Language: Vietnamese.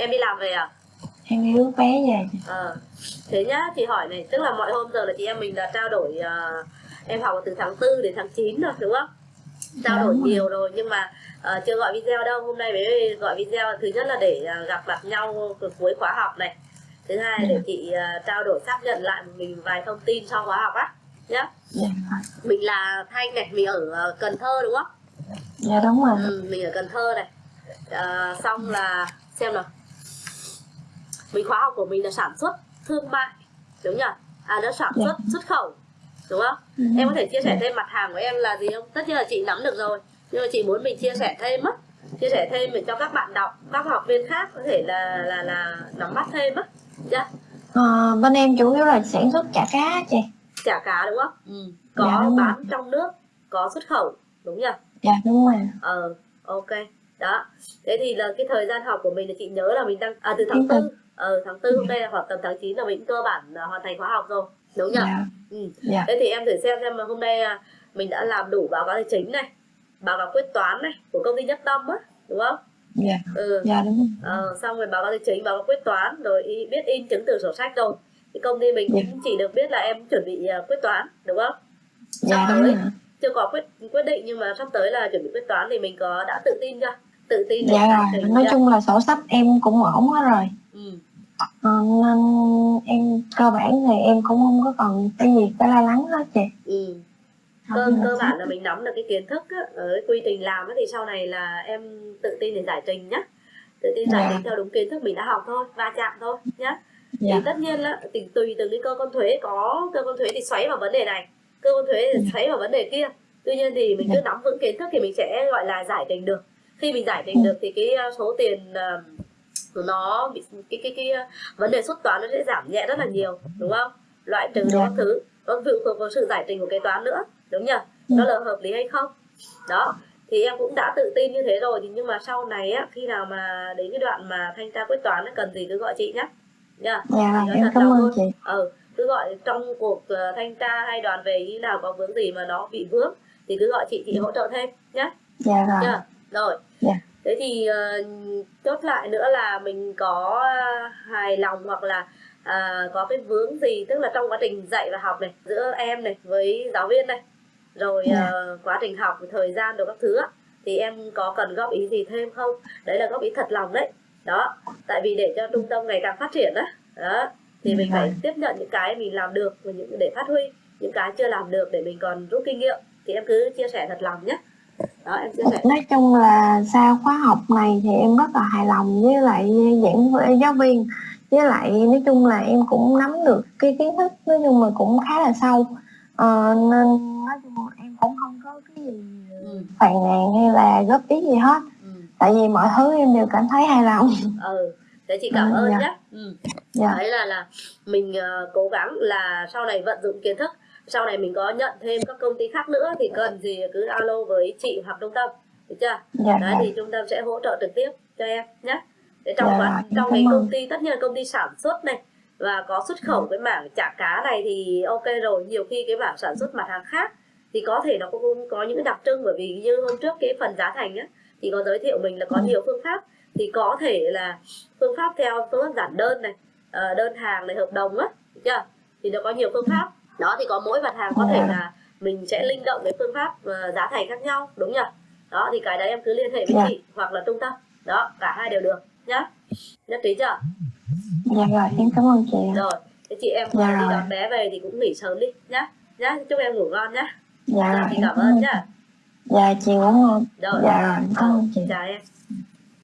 em đi làm về à? Em đi rước bé về. Ờ thế nhá chị hỏi này tức là mọi hôm giờ là chị em mình đã trao đổi uh, em học từ tháng 4 đến tháng 9 rồi đúng không? Trao Dạ, đổi rồi. nhiều rồi nhưng mà ờ, chưa gọi video đâu. Hôm nay mới gọi video. Thứ nhất là để ờ, gặp mặt nhau cuối khóa học này. Thứ hai để Dạ. chị ờ, trao đổi xác nhận lại một mình vài thông tin sau khóa học á nhá. Dạ rồi. mình là thanh này mình ở cần thơ đúng không? Dạ đúng rồi. Ừ, mình ở cần thơ này. Ờ, xong là xem nào mình khóa học của mình là sản xuất thương mại đúng nhỉ? À nó sản Dạ. xuất xuất khẩu đúng không? Ừ. em có thể chia sẻ thêm mặt hàng của em là gì không? Tất nhiên là chị nắm được rồi nhưng mà chị muốn mình chia sẻ thêm á chia sẻ thêm để cho các bạn đọc các học viên khác có thể là là là nắm bắt thêm á. Dạ. Ờ, bên em chủ yếu là sản xuất chả cá chị. Chả cá đúng không? Ừ. có Dạ, bán trong nước có xuất khẩu đúng nhỉ? Dạ đúng rồi. Ờ ok đó. Thế thì là cái thời gian học của mình là chị nhớ là mình đang à từ tháng tư. ờ tháng tư hôm nay là khoảng tầm tháng 9 là mình cơ bản là hoàn thành khóa học rồi. Đúng nhỉ dạ. Ừ. dạ. Thế thì em thử xem xem mà hôm nay à, mình đã làm đủ báo cáo tài chính này báo cáo quyết toán này của công ty nhất tâm á đúng không? Dạ. Ừ. Dạ đúng rồi. Ờ, xong rồi báo cáo tài chính báo cáo quyết toán rồi biết in chứng từ sổ sách rồi. Thì công ty mình Dạ. cũng chỉ được biết là em chuẩn bị à, quyết toán đúng không? Sắp đúng tới. chưa có quyết quyết định nhưng mà sắp tới là chuẩn bị quyết toán thì mình có đã tự tin chưa tự tin dạ trình nói chung là sổ sách em cũng ổn hết rồi ừ. Ờ, nên em cơ bản thì em cũng không có còn cái gì phải lo lắng hết chị Ừ. Cơ cơ bản là mình nắm được cái kiến thức á, ở cái quy trình làm á, thì sau này là em tự tin để giải trình nhá tự tin giải Dạ. trình theo đúng kiến thức mình đã học thôi va chạm thôi nhá dạ thì tất nhiên là thì tùy từng cái cơ quan thuế có cơ quan thuế thì xoáy vào vấn đề này cơ quan thuế thì Dạ. xoáy vào vấn đề kia tuy nhiên thì mình cứ Dạ. nắm vững kiến thức thì mình sẽ gọi là giải trình được khi mình giải trình Ừ. được thì cái uh, số tiền uh, của nó bị cái cái cái uh, vấn đề xuất toán nó sẽ giảm nhẹ rất là nhiều đúng không? Loại trừ Dạ. các thứ. Nó phụ thuộc vào sự giải trình của kế toán nữa đúng nhỉ? Ừ. nó là hợp lý hay không? Đó thì em cũng đã tự tin như thế rồi thì nhưng mà sau này á khi nào mà đến cái đoạn mà thanh tra quyết toán nó cần gì cứ gọi chị nhé nha dạ em cảm ơn chị. Ừ cứ gọi trong cuộc ờ, thanh tra hay đoàn về như nào có vướng gì mà nó bị vướng thì cứ gọi chị chị hỗ trợ thêm nhé dạ rồi chưa rồi Dạ. thế thì chốt lại nữa là mình có ờ, hài lòng hoặc là à, có cái vướng gì tức là trong quá trình dạy và học này giữa em này với giáo viên này rồi Dạ. ờ, quá trình học thời gian rồi các thứ á, thì em có cần góp ý gì thêm không đấy là góp ý thật lòng đấy đó tại vì để cho trung tâm ngày càng phát triển á đó thì mình Dạ. phải tiếp nhận những cái mình làm được và những để phát huy những cái chưa làm được để mình còn rút kinh nghiệm thì em cứ chia sẻ thật lòng nhé đó em chia sẻ nói chung là sau khóa học này thì em rất là hài lòng với lại giảng với giáo viên với lại nói chung là em cũng nắm được cái kiến thức nói chung là cũng khá là sâu Ờ, nên nói chung là em cũng không có cái gì ừ. phàn nàn hay là góp ý gì hết Ừ. tại vì mọi thứ em đều cảm thấy hài lòng ừ thế chị cảm Ừ, ơn dạ. nhé ừ. dạ đấy là là mình ờ, cố gắng là sau này vận dụng kiến thức sau này mình có nhận thêm các công ty khác nữa thì cần gì cứ alo với chị hoặc trung tâm được chưa? Dạ đấy rồi thì trung tâm sẽ hỗ trợ trực tiếp cho em nhé. Để trong Dạ, quá em trong cái công ty tất nhiên là công ty sản xuất này và có xuất khẩu cái mảng chả cá này thì ok rồi. Nhiều khi cái mảng sản xuất mặt hàng khác thì có thể nó cũng có những đặc trưng bởi vì như hôm trước cái phần giá thành á thì có giới thiệu mình là có Ừ. nhiều phương pháp. Thì có thể là phương pháp theo phương pháp giản đơn này ờ, đơn hàng này hợp đồng á được chưa? Thì nó có nhiều phương pháp đó thì có mỗi mặt hàng có thể Dạ. là mình sẽ linh động cái phương pháp ờ, giá thành khác nhau đúng nhỉ? Đó thì cái đấy em cứ liên hệ với Dạ. chị hoặc là trung tâm. Đó cả hai đều được nhá. Nhất trí chưa? Dạ rồi em cảm ơn chị rồi thế chị em Dạ đi đón bé về thì cũng nghỉ sớm đi nhá. Nhá chúc em ngủ ngon nhá. Dạ rồi rồi chị cảm ơn nhá. Dạ chị cũng rồi dạ rồi cảm ơn chị. chào em